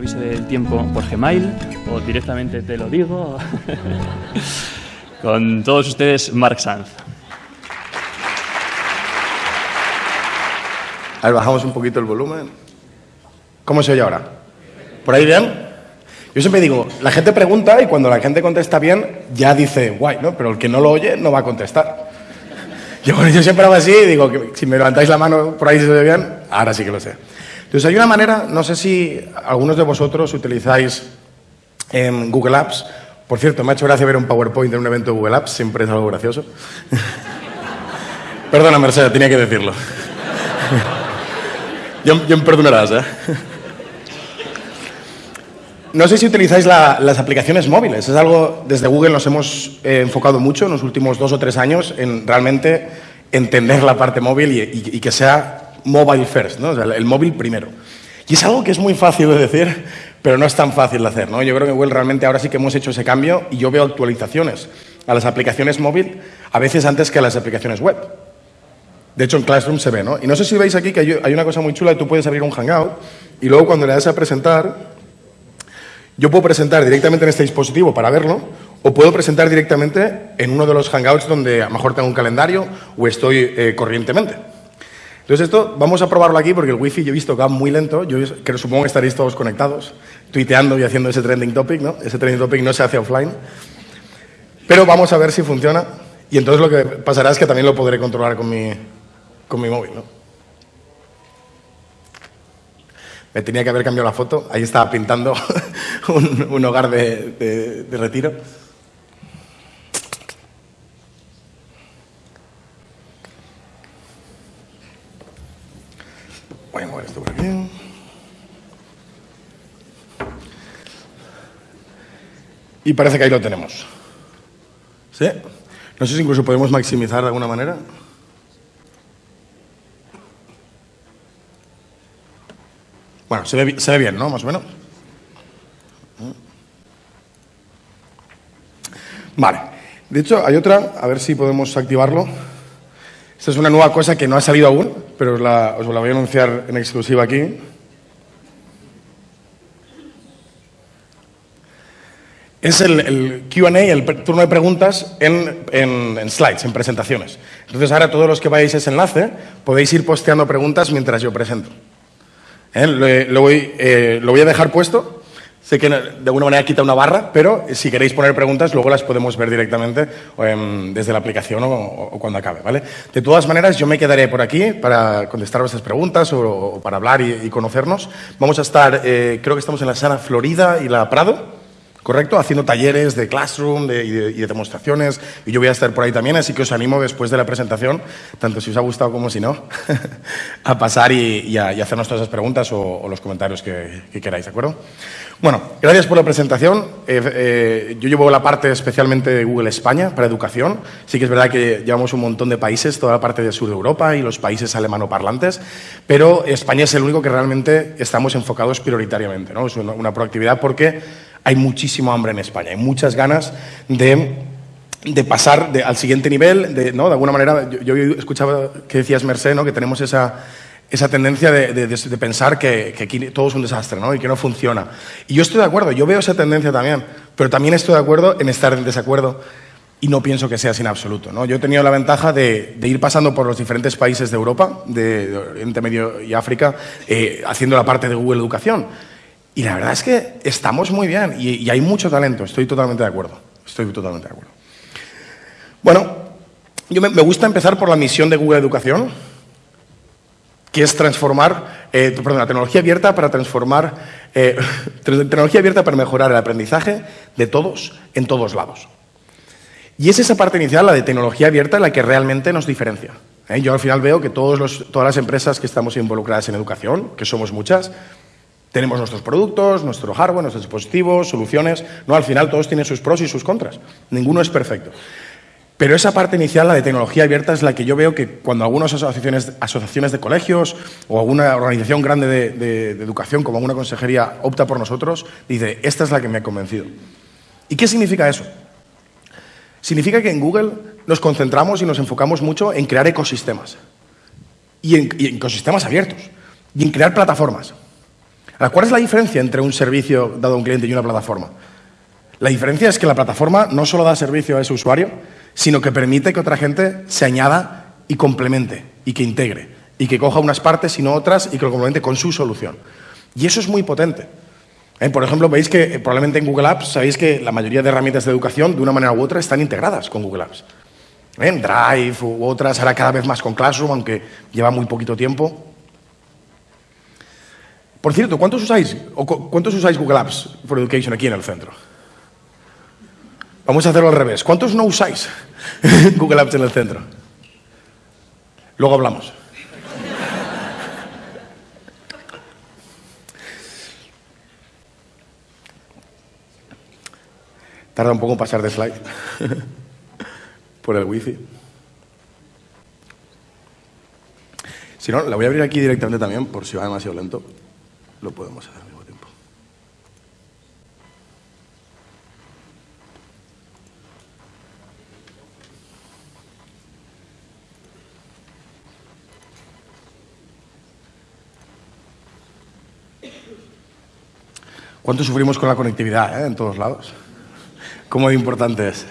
aviso del tiempo por Gmail o directamente te lo digo. Con todos ustedes, Mark Sanz. A ver, bajamos un poquito el volumen. ¿Cómo se oye ahora? ¿Por ahí bien? Yo siempre digo, la gente pregunta y cuando la gente contesta bien, ya dice, guay, ¿no? Pero el que no lo oye no va a contestar. Yo, yo siempre hago así y digo, que si me levantáis la mano por ahí se oye bien, ahora sí que lo sé. Entonces hay una manera, no sé si algunos de vosotros utilizáis en Google Apps. Por cierto, me ha hecho gracia ver un PowerPoint en un evento de Google Apps, siempre es algo gracioso. Perdona, Mercedes, tenía que decirlo. yo, me perdonarás, ¿eh? No sé si utilizáis las aplicaciones móviles. Es algo, desde Google nos hemos eh, enfocado mucho en los últimos dos o tres años en realmente entender la parte móvil y, que sea mobile first, ¿no? el móvil primero. Y es algo que es muy fácil de decir, pero no es tan fácil de hacer. ¿no? Yo creo que Google realmente ahora sí que hemos hecho ese cambio y yo veo actualizaciones a las aplicaciones móvil a veces antes que a las aplicaciones web. De hecho, en Classroom se ve, ¿no? Y no sé si veis aquí que hay una cosa muy chula, tú puedes abrir un Hangout y luego cuando le das a presentar, yo puedo presentar directamente en este dispositivo para verlo o puedo presentar directamente en uno de los Hangouts donde a lo mejor tengo un calendario o estoy eh, corrientemente. Entonces esto vamos a probarlo aquí porque el wifi yo he visto que va muy lento, yo creo, supongo que estaréis todos conectados, tuiteando y haciendo ese trending topic, ¿no? Ese trending topic no se hace offline. Pero vamos a ver si funciona y entonces lo que pasará es que también lo podré controlar con mi, con mi móvil, ¿no? Me tenía que haber cambiado la foto. Ahí estaba pintando un, hogar de, retiro. Voy esto por aquí. Y parece que ahí lo tenemos. ¿Sí? No sé si incluso podemos maximizar de alguna manera. Bueno, se ve, bien, ¿no? Más o menos. Vale. De hecho, hay otra, a ver si podemos activarlo. Esta es una nueva cosa que no ha salido aún, pero os la, voy a anunciar en exclusiva aquí. Es el, QA, el turno de preguntas en, en, slides, en presentaciones. Entonces, ahora todos los que vayáis a ese enlace podéis ir posteando preguntas mientras yo presento. ¿Eh? Lo, voy, eh, lo, voy, a dejar puesto. Sé que de alguna manera quita una barra, pero si queréis poner preguntas, luego las podemos ver directamente em, desde la aplicación o, cuando acabe. ¿vale? De todas maneras, yo me quedaré por aquí para contestar vuestras preguntas o, para hablar y, conocernos. Vamos a estar, eh, creo que estamos en la sala Florida y la Prado. ¿Correcto? Haciendo talleres de classroom y, de, demostraciones, y yo voy a estar por ahí también, así que os animo después de la presentación, tanto si os ha gustado como si no, a pasar y, a, hacernos todas esas preguntas o, los comentarios que, queráis, ¿de acuerdo? Bueno, gracias por la presentación. Eh, eh, yo llevo la parte especialmente de Google España para educación. Sí que es verdad que llevamos un montón de países, toda la parte del sur de Europa y los países alemanoparlantes, pero España es el único que realmente estamos enfocados prioritariamente, ¿no? Es una proactividad porque hay muchísimo hambre en España, hay muchas ganas de, pasar al siguiente nivel, de, ¿no? de alguna manera, yo, escuchaba que decías, Merced, ¿no? que tenemos esa, esa tendencia de, pensar que, aquí todo es un desastre ¿no? y que no funciona. Y yo estoy de acuerdo, yo veo esa tendencia también, pero también estoy de acuerdo en estar en desacuerdo y no pienso que sea en absoluto. ¿no? Yo he tenido la ventaja de, ir pasando por los diferentes países de Europa, de, Oriente Medio y África, eh, haciendo la parte de Google Educación. Y la verdad es que estamos muy bien y, hay mucho talento, estoy totalmente de acuerdo. Estoy totalmente de acuerdo. Bueno, yo me, gusta empezar por la misión de Google Educación, que es transformar, eh, perdón, la tecnología abierta para transformar, eh, tecnología abierta para mejorar el aprendizaje de todos en todos lados. Y es esa parte inicial, la de tecnología abierta, la que realmente nos diferencia. ¿eh? Yo al final veo que todas las empresas que estamos involucradas en educación, que somos muchas, tenemos nuestros productos, nuestro hardware, nuestros dispositivos, soluciones. No, al final todos tienen sus pros y sus contras. Ninguno es perfecto. Pero esa parte inicial, la de tecnología abierta, es la que yo veo que cuando algunas asociaciones, asociaciones de colegios o alguna organización grande de, educación, como alguna consejería, opta por nosotros, dice, esta es la que me ha convencido. ¿Y qué significa eso? Significa que en Google nos concentramos y nos enfocamos mucho en crear ecosistemas. y en ecosistemas abiertos. Y en crear plataformas. ¿Cuál es la diferencia entre un servicio dado a un cliente y una plataforma? La diferencia es que la plataforma no solo da servicio a ese usuario, sino que permite que otra gente se añada y complemente y que integre y que coja unas partes y no otras y que lo complemente con su solución. Y eso es muy potente. Eh, por ejemplo, veis que eh, probablemente en Google Apps sabéis que la mayoría de herramientas de educación, de una manera u otra, están integradas con Google Apps. En eh, Drive u otras, ahora cada vez más con Classroom, aunque lleva muy poquito tiempo. Por cierto, ¿cuántos usáis, ¿cuántos usáis Google Apps for Education aquí en el centro? Vamos a hacerlo al revés. ¿Cuántos no usáis Google Apps en el centro? Luego hablamos. Tarda un poco en pasar de slide por el wifi. Si no, la voy a abrir aquí directamente también, por si va demasiado lento. Lo podemos hacer al mismo tiempo. ¿Cuánto sufrimos con la conectividad eh, en todos lados? ¿Cómo importante es?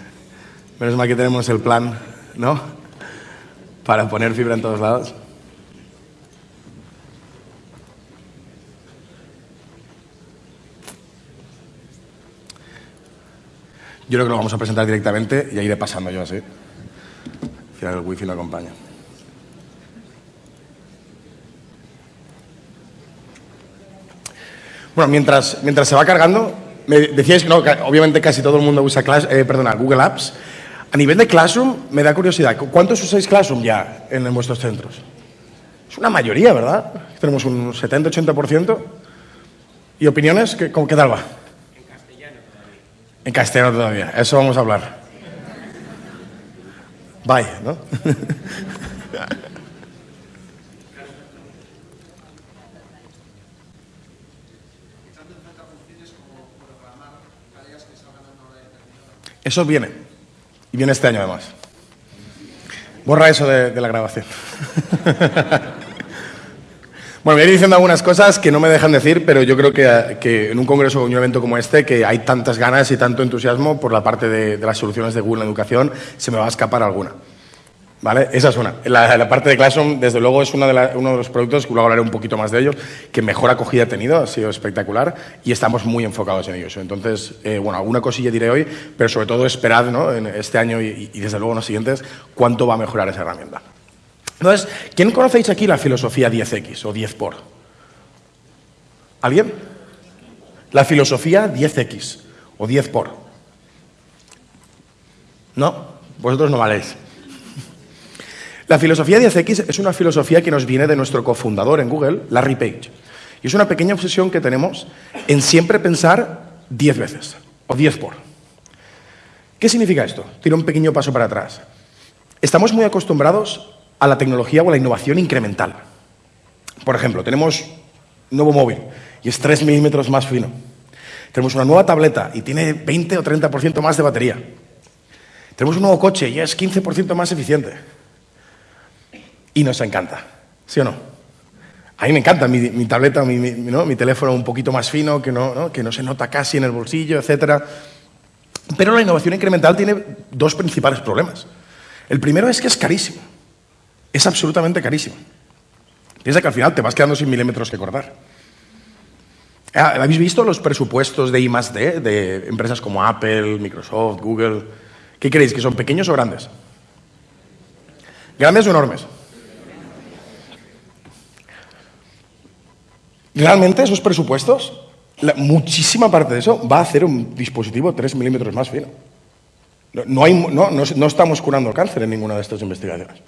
Menos mal que tenemos el plan, ¿no? Para poner fibra en todos lados. Yo creo que lo vamos a presentar directamente y iré pasando yo así. Al final el wifi lo acompaña. Bueno, mientras, mientras se va cargando, me decíais que no, obviamente casi todo el mundo usa eh, Google Apps. A nivel de Classroom, me da curiosidad, ¿cuántos usáis Classroom ya en, vuestros centros? Es una mayoría, ¿verdad? Tenemos un 70-80%. ¿Y opiniones? ¿Qué, ¿Qué tal va? En castellano todavía. Eso vamos a hablar. Bye, ¿no? Eso viene. Y viene este año además. Borra eso de, la grabación. bueno, voy a ir diciendo algunas cosas que no me dejan decir, pero yo creo que, en un congreso o un evento como este, que hay tantas ganas y tanto entusiasmo por la parte de, de las soluciones de Google en educación, se me va a escapar alguna. ¿Vale? Esa es una. La, parte de Classroom, desde luego, es uno de los productos, que luego hablaré un poquito más de ellos, que mejor acogida ha tenido, ha sido espectacular y estamos muy enfocados en ellos. Entonces, eh, bueno, alguna cosilla diré hoy, pero sobre todo esperad ¿no? en este año y, y, desde luego en los siguientes cuánto va a mejorar esa herramienta. Entonces, ¿quién conocéis aquí la filosofía 10X o 10 por? ¿Alguien? La filosofía 10X o 10 por. ¿No? Vosotros no valéis. La filosofía 10X es una filosofía que nos viene de nuestro cofundador en Google, Larry Page. Y es una pequeña obsesión que tenemos en siempre pensar 10 veces o 10 por. ¿Qué significa esto? Tiro un pequeño paso para atrás. Estamos muy acostumbrados a la tecnología o a la innovación incremental. Por ejemplo, tenemos un nuevo móvil y es 3 milímetros más fino. Tenemos una nueva tableta y tiene 20 o 30% más de batería. Tenemos un nuevo coche y es 15% más eficiente y nos encanta, ¿sí o no? A mí me encanta mi, tableta, mi, mi, teléfono un poquito más fino, que no, que no se nota casi en el bolsillo, etc. Pero la innovación incremental tiene dos principales problemas. El primero es que es carísimo. Es absolutamente carísimo. Piensa que al final te vas quedando sin milímetros que cortar. Ah, ¿Habéis visto los presupuestos de I D de empresas como Apple, Microsoft, Google? ¿Qué creéis? ¿Que son pequeños o grandes? ¿Grandes o enormes? Realmente esos presupuestos, muchísima parte de eso va a hacer un dispositivo 3 milímetros más fino. No, no, estamos curando el cáncer en ninguna de estas investigaciones.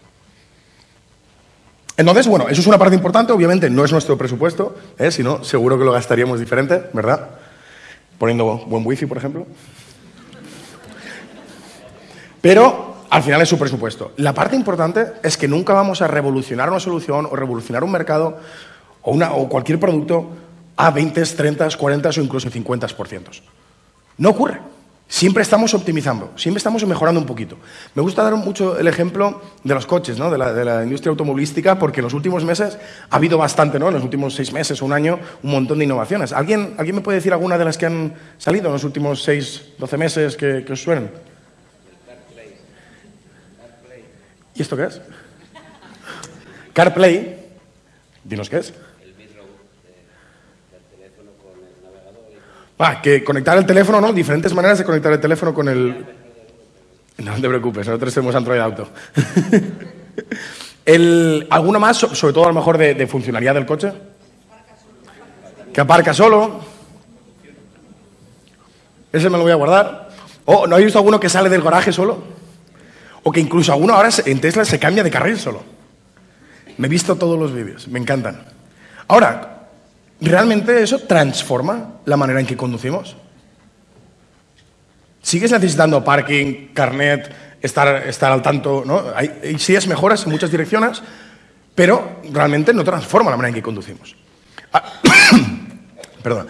Entonces, bueno, eso es una parte importante, obviamente no es nuestro presupuesto, ¿eh? si no, seguro que lo gastaríamos diferente, ¿verdad? Poniendo buen wifi, por ejemplo. Pero al final es su presupuesto. La parte importante es que nunca vamos a revolucionar una solución o revolucionar un mercado o, una, o cualquier producto a 20, 30, 40 o incluso 50%. No ocurre. Siempre estamos optimizando, siempre estamos mejorando un poquito. Me gusta dar mucho el ejemplo de los coches, ¿no? de, la, industria automovilística, porque en los últimos meses ha habido bastante, ¿no? en los últimos seis meses o un año, un montón de innovaciones. ¿Alguien, ¿Alguien me puede decir alguna de las que han salido en los últimos seis, doce meses que, que os suenen? ¿Y esto qué es? CarPlay. Dinos qué es. Ah, que conectar el teléfono, ¿no? Diferentes maneras de conectar el teléfono con el... No te preocupes, nosotros tenemos Android Auto. el, ¿Alguna más, sobre todo a lo mejor de, funcionalidad del coche? Que aparca solo. Ese me lo voy a guardar. ¿O no habéis visto alguno que sale del garaje solo? O que incluso alguno ahora en Tesla se cambia de carril solo. Me he visto todos los vídeos, me encantan. Ahora, ¿realmente eso transforma la manera en que conducimos? ¿Sigues necesitando parking, carnet, estar, estar al tanto? ¿no? Hay, sí es mejoras en muchas direcciones, pero realmente no transforma la manera en que conducimos. Ah, perdón.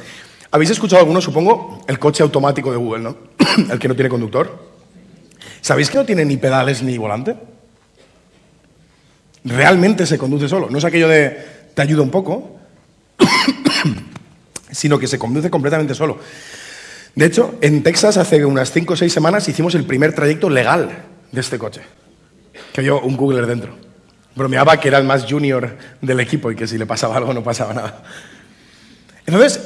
¿Habéis escuchado alguno, supongo, el coche automático de Google, ¿no? el que no tiene conductor? ¿Sabéis que no tiene ni pedales ni volante? Realmente se conduce solo. No es aquello de te ayuda un poco, sino que se conduce completamente solo. De hecho, en Texas hace unas 5 o 6 semanas hicimos el primer trayecto legal de este coche. Que había un Googler dentro. Bromeaba que era el más junior del equipo y que si le pasaba algo no pasaba nada. Entonces,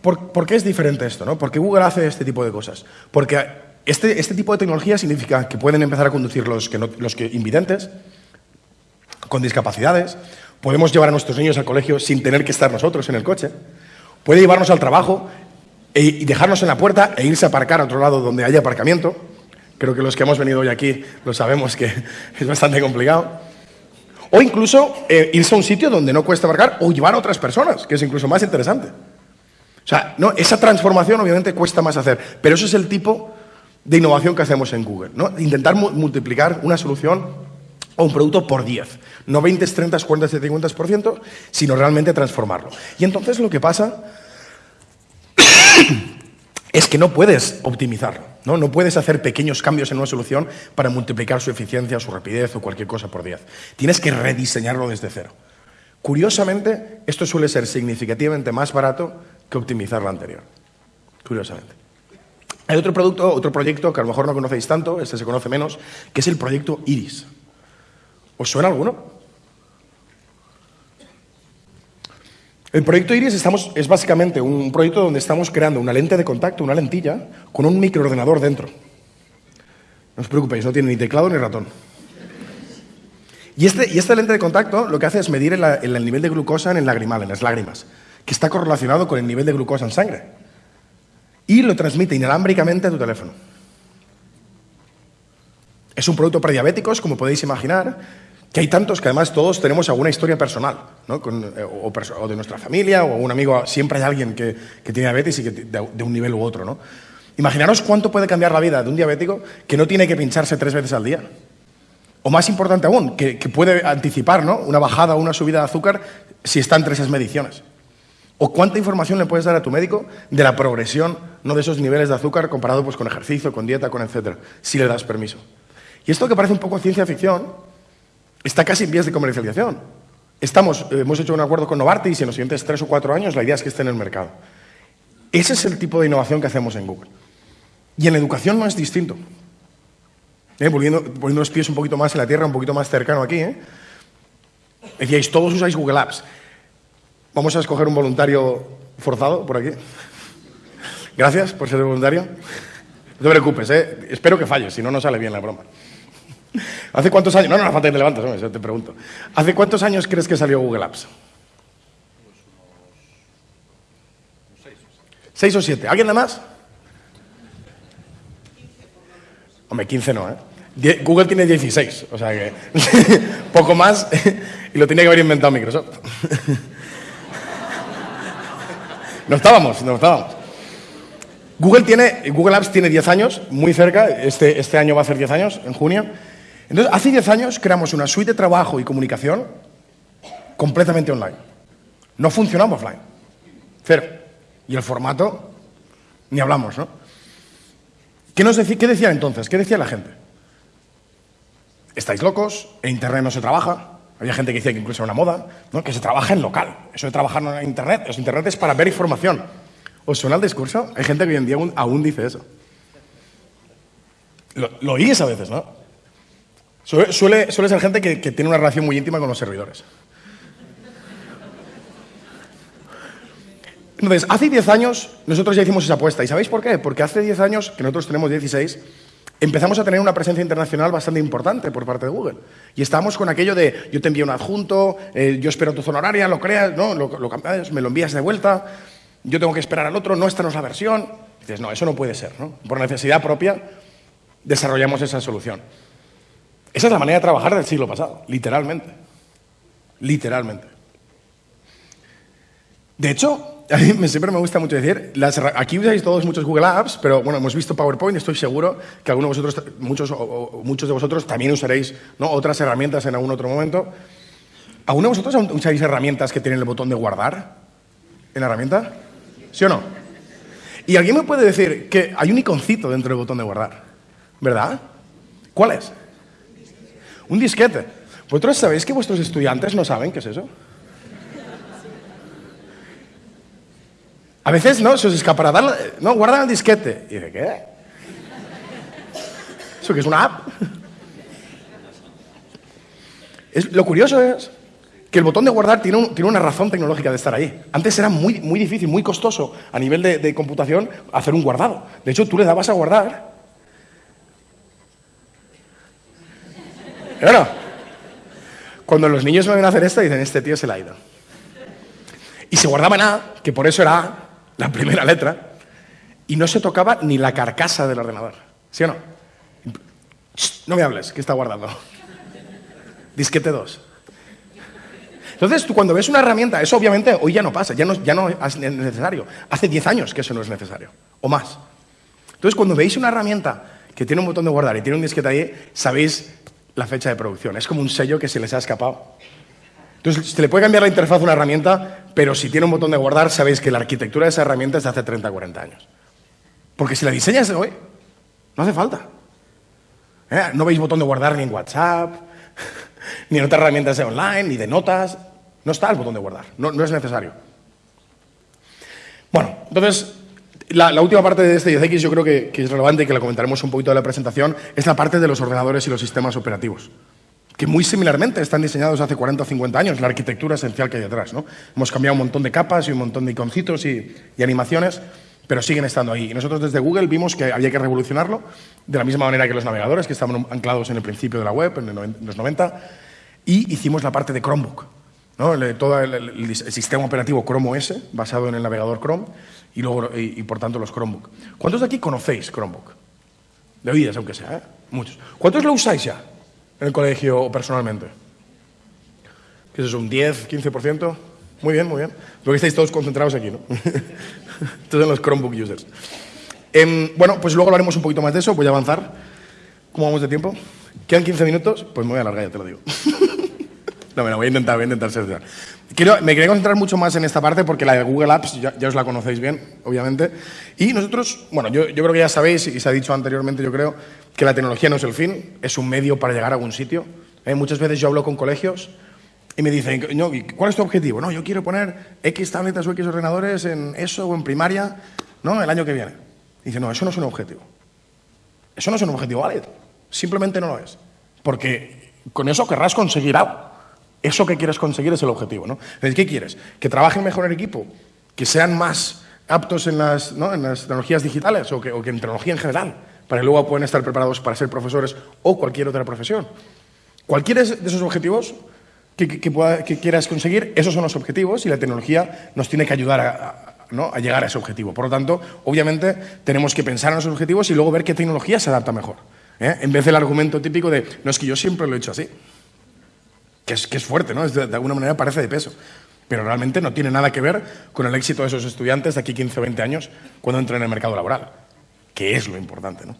por, qué es diferente esto? ¿no? ¿Por qué Google hace este tipo de cosas? Porque este, este tipo de tecnología significa que pueden empezar a conducir los, que los que invidentes, con discapacidades, podemos llevar a nuestros niños al colegio sin tener que estar nosotros en el coche, puede llevarnos al trabajo e, y dejarnos en la puerta e irse a aparcar a otro lado donde haya aparcamiento. Creo que los que hemos venido hoy aquí lo sabemos que es bastante complicado. O incluso eh, irse a un sitio donde no cuesta aparcar o llevar a otras personas, que es incluso más interesante. O sea, no, esa transformación obviamente cuesta más hacer, pero eso es el tipo de innovación que hacemos en Google. ¿no? Intentar multiplicar una solución o un producto por 10. No 20, 30, 40, 50%, sino realmente transformarlo. Y entonces lo que pasa es que no puedes optimizarlo. ¿no? no puedes hacer pequeños cambios en una solución para multiplicar su eficiencia, su rapidez o cualquier cosa por 10. Tienes que rediseñarlo desde cero. Curiosamente, esto suele ser significativamente más barato que optimizar lo anterior. Curiosamente. Hay otro producto, otro proyecto que a lo mejor no conocéis tanto, este se conoce menos, que es el proyecto Iris. ¿Os suena alguno? El proyecto Iris es básicamente un proyecto donde estamos creando una lente de contacto, una lentilla, con un microordenador dentro. No os preocupéis, no tiene ni teclado ni ratón. Y, este, esta lente de contacto lo que hace es medir el, el nivel de glucosa en el lagrimal, en las lágrimas, que está correlacionado con el nivel de glucosa en sangre. Y lo transmite inalámbricamente a tu teléfono. Es un producto para diabéticos, como podéis imaginar, que hay tantos que además todos tenemos alguna historia personal, ¿no? Eh, o, de nuestra familia, o un amigo, siempre hay alguien que, tiene diabetes y que de, un nivel u otro. ¿no? Imaginaros cuánto puede cambiar la vida de un diabético que no tiene que pincharse tres veces al día. O más importante aún, que, puede anticipar ¿no? una bajada o una subida de azúcar si está entre esas mediciones. O cuánta información le puedes dar a tu médico de la progresión ¿no? de esos niveles de azúcar comparado pues, con ejercicio, con dieta, con etcétera, si le das permiso. Y esto que parece un poco ciencia ficción, está casi en vías de comercialización. Estamos, eh, hemos hecho un acuerdo con Novartis y en los siguientes tres o cuatro años la idea es que esté en el mercado. Ese es el tipo de innovación que hacemos en Google. Y en la educación no es distinto. Eh, volviendo, poniendo los pies un poquito más en la tierra, un poquito más cercano aquí. ¿eh? Decíais, todos usáis Google Apps. Vamos a escoger un voluntario forzado por aquí. Gracias por ser voluntario. No te preocupes, ¿eh? espero que falles, si no, no sale bien la broma. ¿Hace cuántos años? No, no, no falta que te levantes, te pregunto. ¿Hace cuántos años crees que salió Google Apps? ¿Seis o siete? ¿Alguien de más? Hombre, 15 no, ¿eh? Google tiene 16, o sea que poco más y lo tenía que haber inventado Microsoft. no estábamos, no estábamos. Google, tiene, Google Apps tiene 10 años, muy cerca, este, este año va a ser 10 años, en junio. Entonces, hace 10 años creamos una suite de trabajo y comunicación completamente online. No funcionamos offline. Cero. Y el formato, ni hablamos, ¿no? ¿Qué, decía, ¿Qué decían entonces? ¿Qué decía la gente? Estáis locos, en Internet no se trabaja. Había gente que decía que incluso era una moda, ¿no? que se trabaja en local. Eso de trabajar en Internet, los Internet es para ver información. ¿Os suena el discurso? Hay gente que hoy en día aún, dice eso. Lo, lo, oís a veces, ¿no? Suele, suele, ser gente que, que tiene una relación muy íntima con los servidores. Entonces, hace 10 años nosotros ya hicimos esa apuesta. ¿Y sabéis por qué? Porque hace 10 años, que nosotros tenemos 16, empezamos a tener una presencia internacional bastante importante por parte de Google. Y estábamos con aquello de yo te envío un adjunto, eh, yo espero tu zona horaria, lo creas, ¿no? Lo, lo, me lo envías de vuelta, yo tengo que esperar al otro, no, esta no es la versión. dices, no, eso no puede ser. Por necesidad propia desarrollamos esa solución. Esa es la manera de trabajar del siglo pasado, literalmente. Literalmente. De hecho, a mí siempre me gusta mucho decir, aquí usáis todos muchos Google Apps, pero bueno, hemos visto PowerPoint, estoy seguro que algunos de vosotros, muchos, o, muchos de vosotros también usaréis ¿no? otras herramientas en algún otro momento. ¿Alguno de vosotros usáis herramientas que tienen el botón de guardar en la herramienta? ¿Sí o no? Y alguien me puede decir que hay un iconcito dentro del botón de guardar, ¿verdad? ¿Cuál es? Un disquete. ¿Vosotros sabéis que vuestros estudiantes no saben qué es eso? A veces, ¿no? Se os escapará. no, guardan el disquete. ¿Y de qué? ¿Eso que es una app? Es, lo curioso es que el botón de guardar tiene, tiene, una razón tecnológica de estar ahí. Antes era muy, muy difícil, muy costoso a nivel de, de computación hacer un guardado. De hecho, tú le dabas a guardar. Cuando los niños me ven a hacer esto, dicen, este tío se la ha ido. Y se guardaba en A, que por eso era A, la primera letra, y no se tocaba ni la carcasa del ordenador. ¿Sí o no? No me hables, que está guardando. Disquete 2. Entonces, tú cuando ves una herramienta, eso obviamente hoy ya no pasa, ya no, ya no es necesario. Hace 10 años que eso no es necesario, o más. Entonces, cuando veis una herramienta que tiene un botón de guardar y tiene un disquete ahí, sabéis la fecha de producción. Es como un sello que se les ha escapado. Entonces, se le puede cambiar la interfaz a una herramienta, pero si tiene un botón de guardar, sabéis que la arquitectura de esa herramienta es de hace 30, 40 años. Porque si la diseñas hoy, no hace falta. ¿Eh? No veis botón de guardar ni en WhatsApp, ni en otras herramientas de online, ni de notas. No está el botón de guardar, no, no es necesario. Bueno, entonces, la, última parte de este 10X yo creo que, es relevante y que la comentaremos un poquito de la presentación, es la parte de los ordenadores y los sistemas operativos, que muy similarmente están diseñados hace 40 o 50 años, la arquitectura esencial que hay detrás. ¿no? Hemos cambiado un montón de capas y un montón de iconcitos y, y animaciones, pero siguen estando ahí. Y nosotros desde Google vimos que había que revolucionarlo, de la misma manera que los navegadores, que estaban anclados en el principio de la web, en los 90, y hicimos la parte de Chromebook. ¿No? todo el, el, sistema operativo Chrome OS, basado en el navegador Chrome, y, luego, y, por tanto los Chromebook. ¿Cuántos de aquí conocéis Chromebook? De oídas, aunque sea, ¿eh? Muchos. ¿Cuántos lo usáis ya en el colegio o personalmente? ¿Qué es eso, un 10, 15%? Muy bien, muy bien. Porque estáis todos concentrados aquí, ¿no? todos los Chromebook users. Eh, bueno, pues luego hablaremos un poquito más de eso, voy a avanzar. ¿Cómo vamos de tiempo? ¿Quedan 15 minutos? Pues me voy a alargar, ya te lo digo. no, bueno, voy a intentar, voy a intentar ser me quería concentrar mucho más en esta parte porque la de Google Apps ya, os la conocéis bien, obviamente. Y nosotros, bueno, yo, yo, creo que ya sabéis, y se ha dicho anteriormente, yo creo, que la tecnología no es el fin, es un medio para llegar a algún sitio. Eh, muchas veces yo hablo con colegios y me dicen, ¿cuál es tu objetivo? No, yo quiero poner X tabletas o X ordenadores en eso o en primaria, ¿no? El año que viene. Y dice, no, eso no es un objetivo. Eso no es un objetivo válido. Simplemente no lo es. Porque con eso querrás conseguir algo. Eso que quieres conseguir es el objetivo. ¿no? ¿qué quieres? ¿Que trabajen mejor en equipo? ¿Que sean más aptos en las, tecnologías digitales o que, que, en tecnología en general? Para que luego puedan estar preparados para ser profesores o cualquier otra profesión. Cualquiera de esos objetivos que, que, quieras conseguir, esos son los objetivos y la tecnología nos tiene que ayudar a, a, llegar a ese objetivo. Por lo tanto, obviamente, tenemos que pensar en esos objetivos y luego ver qué tecnología se adapta mejor. ¿eh? En vez del argumento típico de, no es que yo siempre lo he hecho así que es, que es fuerte, ¿no? de, alguna manera parece de peso. Pero realmente no tiene nada que ver con el éxito de esos estudiantes de aquí 15 o 20 años cuando entran en el mercado laboral, que es lo importante. ¿no?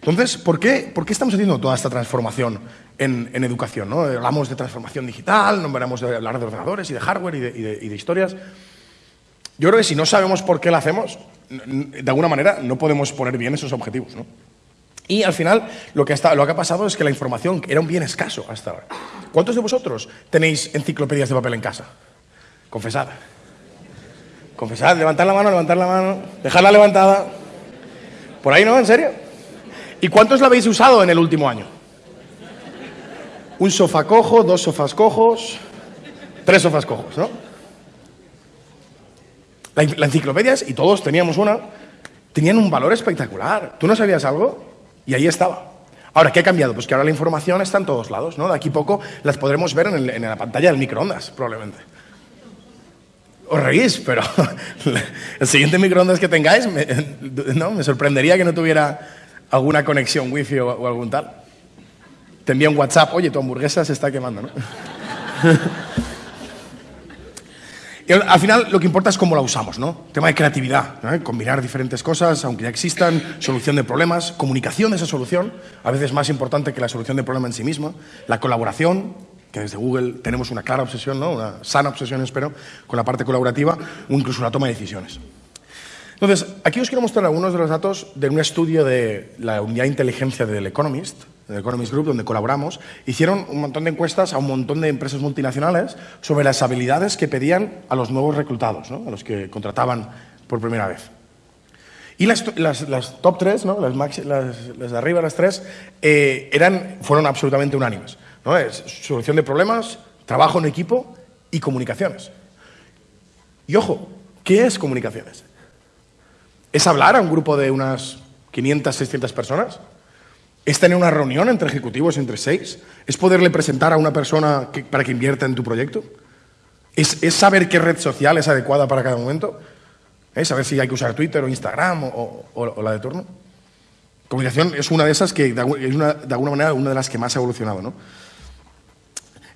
Entonces, ¿por qué, ¿por qué, estamos haciendo toda esta transformación en, en educación? ¿no? Hablamos de transformación digital, no veremos de hablar de ordenadores y de hardware y de, historias. Yo creo que si no sabemos por qué lo hacemos, de alguna manera no podemos poner bien esos objetivos. ¿no? Y al final lo que, ha pasado es que la información era un bien escaso hasta ahora. ¿Cuántos de vosotros tenéis enciclopedias de papel en casa? Confesad. Confesad, levantad la mano, levantad la mano, dejadla levantada. ¿Por ahí no? ¿En serio? ¿Y cuántos la habéis usado en el último año? Un sofá cojo, dos sofás cojos, tres sofás cojos, ¿no? La, la enciclopedia, y todos teníamos una, tenían un valor espectacular. ¿Tú no sabías algo? Y ahí estaba. Ahora, ¿qué ha cambiado? Pues que ahora la información está en todos lados, ¿no? De aquí poco las podremos ver en, en la pantalla del microondas, probablemente. Os reís, pero el siguiente microondas que tengáis, me, ¿no? me sorprendería que no tuviera alguna conexión wifi o, o algún tal. Te envía un WhatsApp, oye, tu hamburguesa se está quemando, ¿no? Al final lo que importa es cómo la usamos, ¿no? Tema de creatividad, combinar diferentes cosas, aunque ya existan, solución de problemas, comunicación de esa solución, a veces más importante que la solución del problema en sí misma, la colaboración, que desde Google tenemos una clara obsesión, ¿no? una sana obsesión, espero, con la parte colaborativa, o incluso la toma de decisiones. Entonces, aquí os quiero mostrar algunos de los datos de un estudio de la unidad de inteligencia del Economist, el Economist Group, donde colaboramos, hicieron un montón de encuestas a un montón de empresas multinacionales sobre las habilidades que pedían a los nuevos reclutados, ¿no? a los que contrataban por primera vez. Y las, top tres, ¿no? las, maxi, las, de arriba, las tres, eh, eran, fueron absolutamente unánimes. solución de problemas, trabajo en equipo y comunicaciones. Y ojo, ¿qué es comunicaciones? ¿Es hablar a un grupo de unas 500, 600 personas? ¿Es tener una reunión entre ejecutivos, entre seis? ¿Es poderle presentar a una persona para que invierta en tu proyecto? ¿Es, ¿Es, saber qué red social es adecuada para cada momento? ¿Es saber si hay que usar Twitter o Instagram o, la de turno? Comunicación es una de esas que, una, de alguna manera, una de las que más ha evolucionado. ¿no?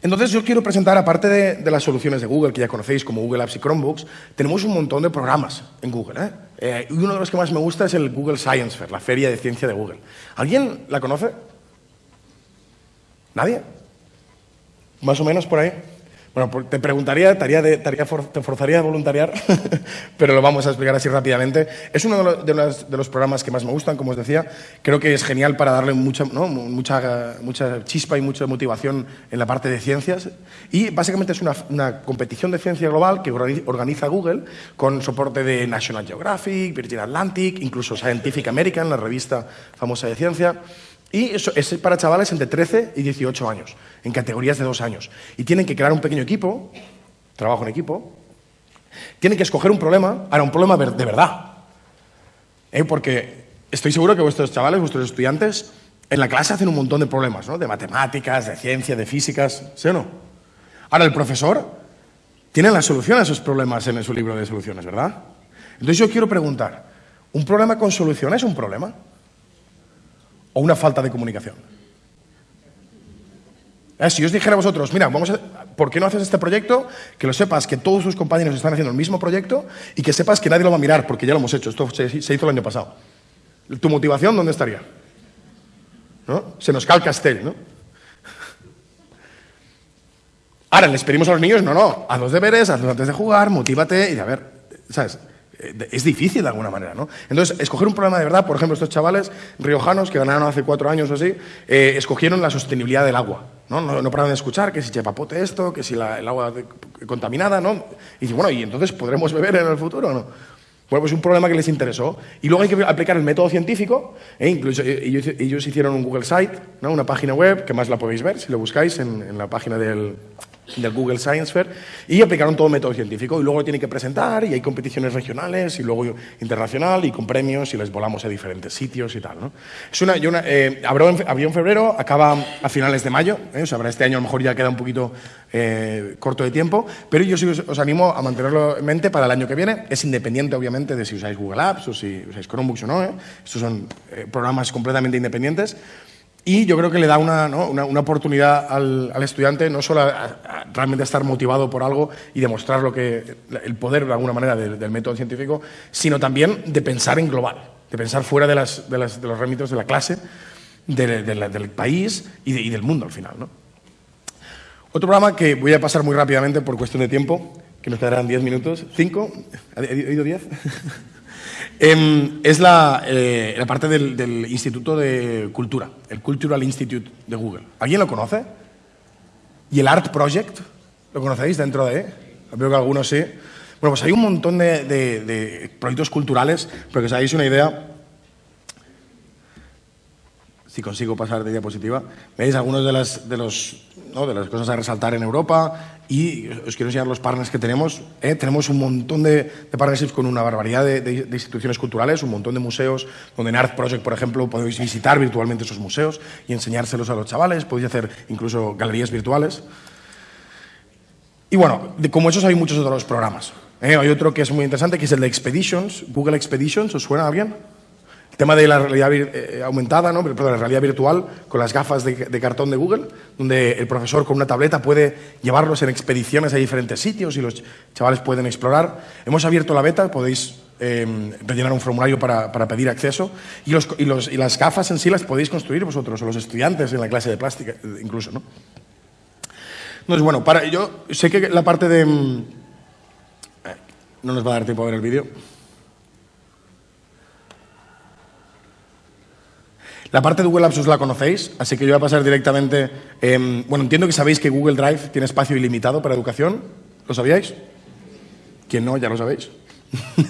Entonces yo quiero presentar, aparte de, las soluciones de Google, que ya conocéis como Google Apps y Chromebooks, tenemos un montón de programas en Google. ¿eh? Eh, y uno de los que más me gusta es el Google Science Fair, la feria de ciencia de Google. ¿Alguien la conoce? ¿Nadie? ¿Más o menos por ahí? Bueno, te preguntaría, te, de, te, for, te forzaría a voluntariar, pero lo vamos a explicar así rápidamente. Es uno de los, de, los, de los, programas que más me gustan, como os decía. Creo que es genial para darle mucha, ¿no? mucha, mucha chispa y mucha motivación en la parte de ciencias. Y básicamente es una, una competición de ciencia global que organiza Google con soporte de National Geographic, Virgin Atlantic, incluso Scientific American, la revista famosa de ciencia. Y eso es para chavales entre 13 y 18 años, en categorías de dos años. Y tienen que crear un pequeño equipo, trabajo en equipo, tienen que escoger un problema, ahora un problema de verdad. ¿Eh? Porque estoy seguro que vuestros chavales, vuestros estudiantes, en la clase hacen un montón de problemas, ¿no? De matemáticas, de ciencia, de físicas, ¿sí o no? Ahora el profesor tiene la solución a esos problemas en su libro de soluciones, ¿verdad? Entonces yo quiero preguntar, ¿un problema con solución es un problema? O una falta de comunicación. ¿Eh? Si os dijera a vosotros, mira, vamos a, ¿por qué no haces este proyecto? Que lo sepas que todos tus compañeros están haciendo el mismo proyecto y que sepas que nadie lo va a mirar porque ya lo hemos hecho. Esto se, hizo el año pasado. ¿Tu motivación dónde estaría? ¿No? Se nos cae el ¿no? Ahora, les pedimos a los niños, no, no, haz los deberes, hazlos antes de jugar, motívate y a ver, ¿sabes? Es difícil de alguna manera, ¿no? Entonces, escoger un problema de verdad, por ejemplo, estos chavales riojanos que ganaron hace cuatro años o así, eh, escogieron la sostenibilidad del agua, ¿no? No, no pararon de escuchar que si chepapote esto, que si el agua contaminada, ¿no? Y bueno, ¿y entonces podremos beber en el futuro no? Bueno, pues un problema que les interesó. Y luego hay que aplicar el método científico. ¿eh? Incluso ellos, ellos, hicieron un Google Site, ¿no? una página web, que más la podéis ver si lo buscáis en la página del, del Google Science Fair y aplicaron todo método científico y luego lo tienen que presentar y hay competiciones regionales y luego internacional y con premios y les volamos a diferentes sitios y tal. ¿no? Es una, una eh, abrió, en, febrero, acaba a finales de mayo, ¿eh? o sea, este año a lo mejor ya queda un poquito eh, corto de tiempo, pero yo sí os, os, animo a mantenerlo en mente para el año que viene. Es independiente, obviamente, de si usáis Google Apps o si usáis Chromebooks o no. ¿eh? Estos son eh, programas completamente independientes. Y yo creo que le da una, ¿no? una, una oportunidad al, al, estudiante no solo a, a, realmente estar motivado por algo y demostrar lo que, el poder de alguna manera del, del método científico, sino también de pensar en global, de pensar fuera de, las, de, las, de los remitos de la clase, de, la, del país y, y, del mundo al final. ¿no? Otro programa que voy a pasar muy rápidamente por cuestión de tiempo, que nos quedarán 10 minutos. ¿Cinco? ¿He oído 10? Em, es la, eh, la parte del, Instituto de Cultura, el Cultural Institute de Google. ¿Alguien lo conoce? ¿Y el Art Project? ¿Lo conocéis dentro de? Veo que algunos sí. Bueno, pues hay un montón de, proyectos culturales, pero que os hagáis una idea, si consigo pasar de diapositiva, veis algunos de las, de, los, de las cosas a resaltar en Europa y os quiero enseñar los partners que tenemos. ¿eh? Tenemos un montón de, de, partnerships con una barbaridad de, instituciones culturales, un montón de museos, donde en Art Project, por ejemplo, podéis visitar virtualmente esos museos y enseñárselos a los chavales, podéis hacer incluso galerías virtuales. Y bueno, como esos hay muchos otros programas. ¿eh? Hay otro que es muy interesante, que es el de Expeditions, Google Expeditions, ¿os suena a alguien? El tema de la realidad eh, aumentada, ¿no? Perdón, la realidad virtual con las gafas de, cartón de Google, donde el profesor con una tableta puede llevarlos en expediciones a diferentes sitios y los chavales pueden explorar. Hemos abierto la beta, podéis eh, rellenar un formulario para, pedir acceso y, los, las gafas en sí las podéis construir vosotros o los estudiantes en la clase de plástica incluso, ¿no? Entonces, bueno, para, yo sé que la parte de... Mm, no nos va a dar tiempo a ver el vídeo. La parte de Google Apps os la conocéis, así que yo voy a pasar directamente... Eh, bueno, entiendo que sabéis que Google Drive tiene espacio ilimitado para educación. ¿Lo sabíais? ¿Quién no? Ya lo sabéis.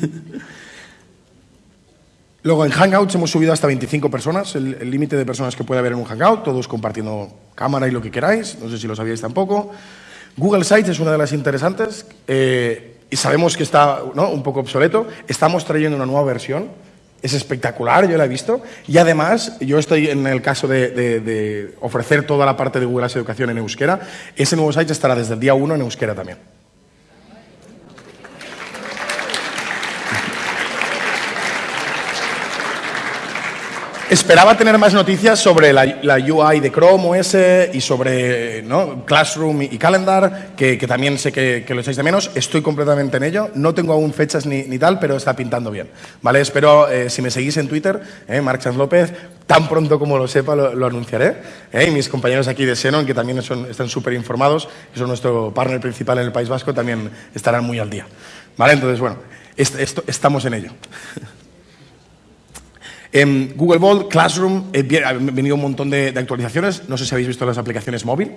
Luego, en Hangouts hemos subido hasta 25 personas, el límite de personas que puede haber en un Hangout, todos compartiendo cámara y lo que queráis, no sé si lo sabíais tampoco. Google Sites es una de las interesantes eh, y sabemos que está ¿no? un poco obsoleto. Estamos trayendo una nueva versión es espectacular, yo la he visto. Y además, yo estoy en el caso de, ofrecer toda la parte de Google Apps Educación en euskera. Ese nuevo site estará desde el día 1 en euskera también. Esperaba tener más noticias sobre la, la, UI de Chrome OS y sobre ¿no? Classroom y, Calendar, que, que, también sé que, que, lo echáis de menos. Estoy completamente en ello. No tengo aún fechas ni, ni tal, pero está pintando bien. ¿vale? Espero, eh, si me seguís en Twitter, eh, Sanz López, tan pronto como lo sepa lo, lo anunciaré. Eh, y mis compañeros aquí de Xenon, que también son, están súper informados, que son nuestro partner principal en el País Vasco, también estarán muy al día. ¿vale? Entonces, bueno, est esto, estamos en ello. En Google Vault, Classroom, eh, ha venido un montón de, de, actualizaciones. No sé si habéis visto las aplicaciones móvil,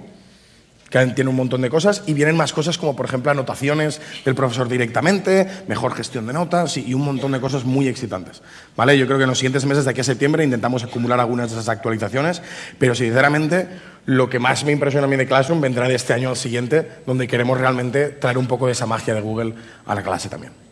que tienen un montón de cosas. Y vienen más cosas como, por ejemplo, anotaciones del profesor directamente, mejor gestión de notas y, y, un montón de cosas muy excitantes. ¿vale? Yo creo que en los siguientes meses, de aquí a septiembre, intentamos acumular algunas de esas actualizaciones. Pero, sinceramente, lo que más me impresiona a mí de Classroom vendrá de este año al siguiente, donde queremos realmente traer un poco de esa magia de Google a la clase también.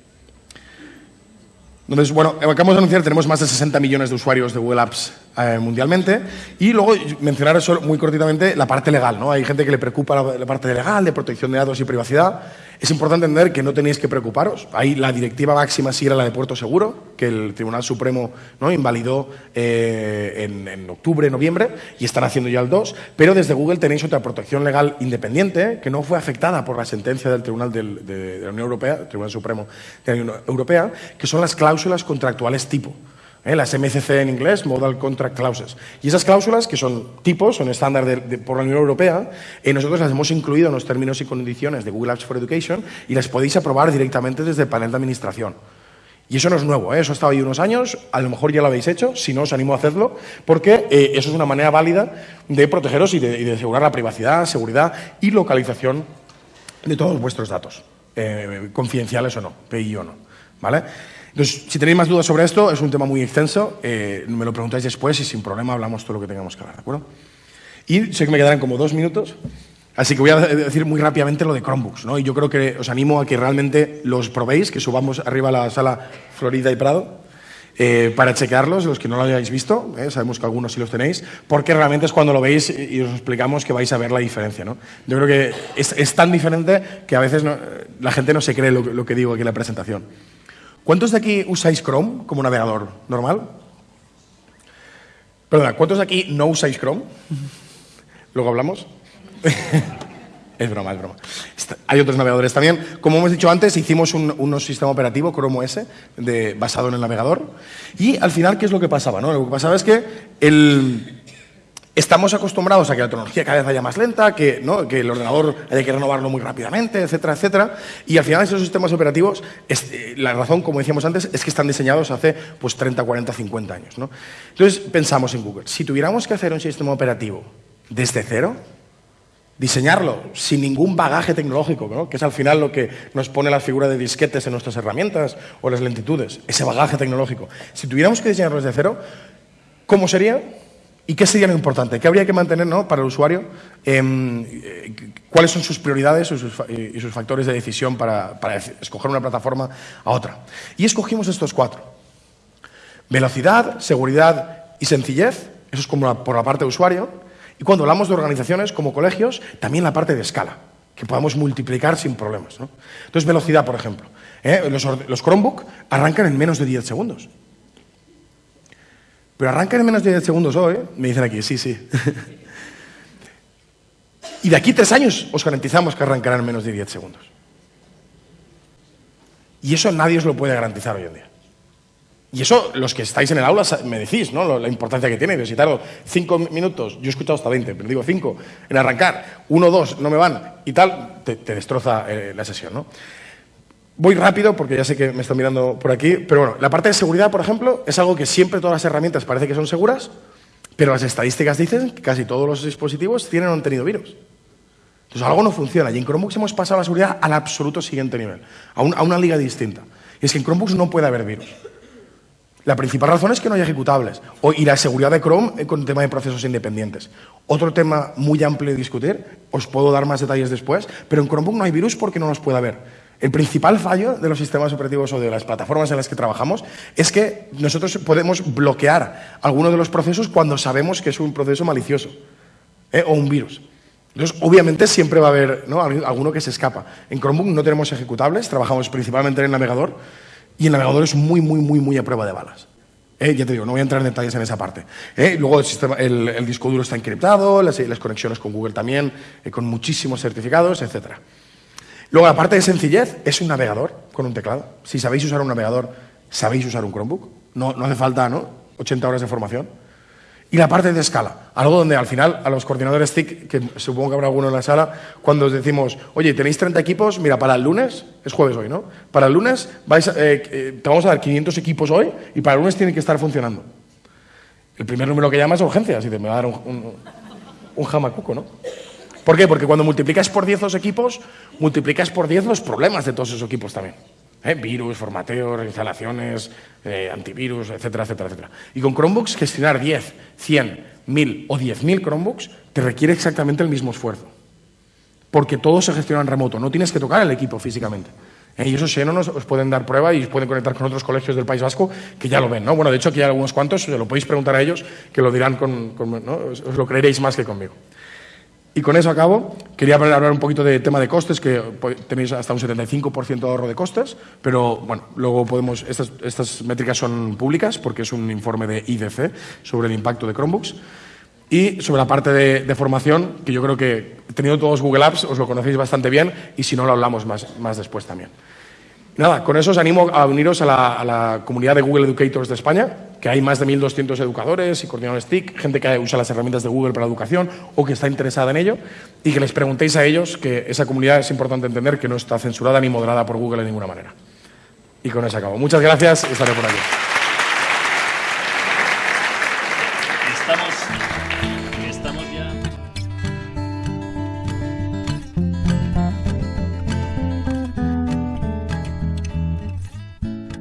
Entonces, bueno, acabamos de anunciar, tenemos más de 60 millones de usuarios de Google Apps eh, mundialmente. Y luego mencionar eso muy cortitamente la parte legal. ¿no? Hay gente que le preocupa la, la, parte legal, de protección de datos y privacidad. Es importante entender que no tenéis que preocuparos. Ahí la directiva máxima sí era la de Puerto Seguro, que el Tribunal Supremo ¿no? invalidó eh, en, en, octubre, noviembre, y están haciendo ya el 2. Pero desde Google tenéis otra protección legal independiente que no fue afectada por la sentencia del Tribunal del, de, de la Unión Europea, el Tribunal Supremo de la Unión Europea, que son las cláusulas contractuales tipo. ¿Eh? las MCC en inglés, Modal Contract Clauses. Y esas cláusulas, que son tipos, son estándar por la Unión Europea, eh, nosotros las hemos incluido en los términos y condiciones de Google Apps for Education y las podéis aprobar directamente desde el panel de administración. Y eso no es nuevo, ¿eh? eso ha estado ahí unos años, a lo mejor ya lo habéis hecho, si no os animo a hacerlo, porque eh, eso es una manera válida de protegeros y de, y de, asegurar la privacidad, seguridad y localización de todos vuestros datos, confidenciales o no, PI o no. ¿vale? Entonces, si tenéis más dudas sobre esto, es un tema muy extenso, eh, me lo preguntáis después y sin problema hablamos todo lo que tengamos que hablar, ¿de acuerdo? Y sé que me quedarán como dos minutos, así que voy a decir muy rápidamente lo de Chromebooks, ¿no? Y yo creo que os animo a que realmente los probéis, que subamos arriba a la sala Florida y Prado, eh, para chequearlos, los que no lo hayáis visto, eh, sabemos que algunos sí los tenéis, porque realmente es cuando lo veis y os explicamos que vais a ver la diferencia. ¿no? Yo creo que es, tan diferente que a veces la gente no se cree lo, lo que digo aquí en la presentación. ¿Cuántos de aquí usáis Chrome como navegador normal? Perdona, ¿cuántos de aquí no usáis Chrome? Luego hablamos. es broma, es broma. Hay otros navegadores también. Como hemos dicho antes, hicimos un, sistema operativo, Chrome OS, de, basado en el navegador. Y al final, ¿qué es lo que pasaba? No? Lo que pasaba es que el, Estamos acostumbrados a que la tecnología cada vez vaya más lenta, que, el ordenador haya que renovarlo muy rápidamente, etcétera, etcétera. Y al final esos sistemas operativos, la razón, como decíamos antes, es que están diseñados hace pues, 30, 40, 50 años. ¿no? Entonces pensamos en Google. Si tuviéramos que hacer un sistema operativo desde cero, diseñarlo sin ningún bagaje tecnológico, ¿no? que es al final lo que nos pone la figura de disquetes en nuestras herramientas o las lentitudes, ese bagaje tecnológico. Si tuviéramos que diseñarlo desde cero, ¿cómo sería? ¿Y qué sería lo importante? ¿Qué habría que mantener para el usuario? Em, eh, ¿Cuáles son sus prioridades y sus, factores de decisión para, escoger una plataforma a otra? Y escogimos estos cuatro. Velocidad, seguridad y sencillez. Eso es como por la parte de usuario. Y cuando hablamos de organizaciones como colegios, también la parte de escala, que podamos multiplicar sin problemas. Entonces, velocidad, por ejemplo. ¿eh? Los, los Chromebook arrancan en menos de 10 segundos. Pero arrancan en menos de 10 segundos hoy, me dicen aquí, sí, sí. y de aquí tres años os garantizamos que arrancarán en menos de 10 segundos. Y eso nadie os lo puede garantizar hoy en día. Y eso, los que estáis en el aula me decís, ¿no? La importancia que tiene. Si tardo cinco minutos, yo he escuchado hasta 20, pero digo cinco, en arrancar, uno, dos, no me van y tal, te, destroza eh, la sesión, ¿no? Voy rápido porque ya sé que me están mirando por aquí, pero bueno, la parte de seguridad, por ejemplo, es algo que siempre todas las herramientas parece que son seguras, pero las estadísticas dicen que casi todos los dispositivos tienen o han tenido virus. Entonces algo no funciona y en Chromebooks hemos pasado la seguridad al absoluto siguiente nivel, a, a una liga distinta. Y es que en Chromebooks no puede haber virus. La principal razón es que no hay ejecutables. y la seguridad de Chrome eh, con el tema de procesos independientes. Otro tema muy amplio de discutir, os puedo dar más detalles después, pero en Chromebook no hay virus porque no los puede haber. El principal fallo de los sistemas operativos o de las plataformas en las que trabajamos es que nosotros podemos bloquear alguno de los procesos cuando sabemos que es un proceso malicioso ¿eh? o un virus. Entonces, obviamente siempre va a haber alguno que se escapa. En Chromebook no tenemos ejecutables, trabajamos principalmente en el navegador y el navegador es muy, muy, muy, muy a prueba de balas. ¿Eh? ya te digo, no voy a entrar en detalles en esa parte. ¿Eh? Luego el, disco duro está encriptado, las conexiones con Google también, con muchísimos certificados, etcétera. Luego, la parte de sencillez es un navegador con un teclado. Si sabéis usar un navegador, sabéis usar un Chromebook. No, no hace falta ¿no? 80 horas de formación. Y la parte de escala, algo donde al final a los coordinadores TIC, que supongo que habrá alguno en la sala, cuando os decimos, oye, tenéis 30 equipos, mira, para el lunes, es jueves hoy, ¿no? Para el lunes eh, eh, te vamos a dar 500 equipos hoy y para el lunes tienen que estar funcionando. El primer número que llama es urgencias y te me va a dar un, un jamacuco, ¿no? ¿Por qué? Porque cuando multiplicas por 10 los equipos, multiplicas por 10 los problemas de todos esos equipos también. ¿Eh? Virus, formateo, instalaciones, eh, antivirus, etcétera, etcétera, etcétera. Y con Chromebooks, gestionar 10, 100, 1000 o 10.000 Chromebooks te requiere exactamente el mismo esfuerzo. Porque todo se gestiona en remoto, no tienes que tocar el equipo físicamente. ¿Eh? Y eso Xenon os, os pueden dar prueba y os pueden conectar con otros colegios del País Vasco que ya lo ven. ¿no? Bueno, de hecho, aquí hay algunos cuantos, se lo podéis preguntar a ellos, que lo dirán con, ¿no? os lo creeréis más que conmigo. Y con eso acabo. Quería hablar un poquito de tema de costes, que tenéis hasta un 75% de ahorro de costes, pero bueno, luego podemos. Estas, estas, métricas son públicas porque es un informe de IDC sobre el impacto de Chromebooks. Y sobre la parte de, formación, que yo creo que teniendo todos Google Apps os lo conocéis bastante bien y si no lo hablamos más, más después también. Nada, con eso os animo a uniros a la, comunidad de Google Educators de España, que hay más de 1.200 educadores y coordinadores TIC, gente que usa las herramientas de Google para la educación o que está interesada en ello, y que les preguntéis a ellos que esa comunidad es importante entender que no está censurada ni moderada por Google de ninguna manera. Y con eso acabo. Muchas gracias y estaré por aquí.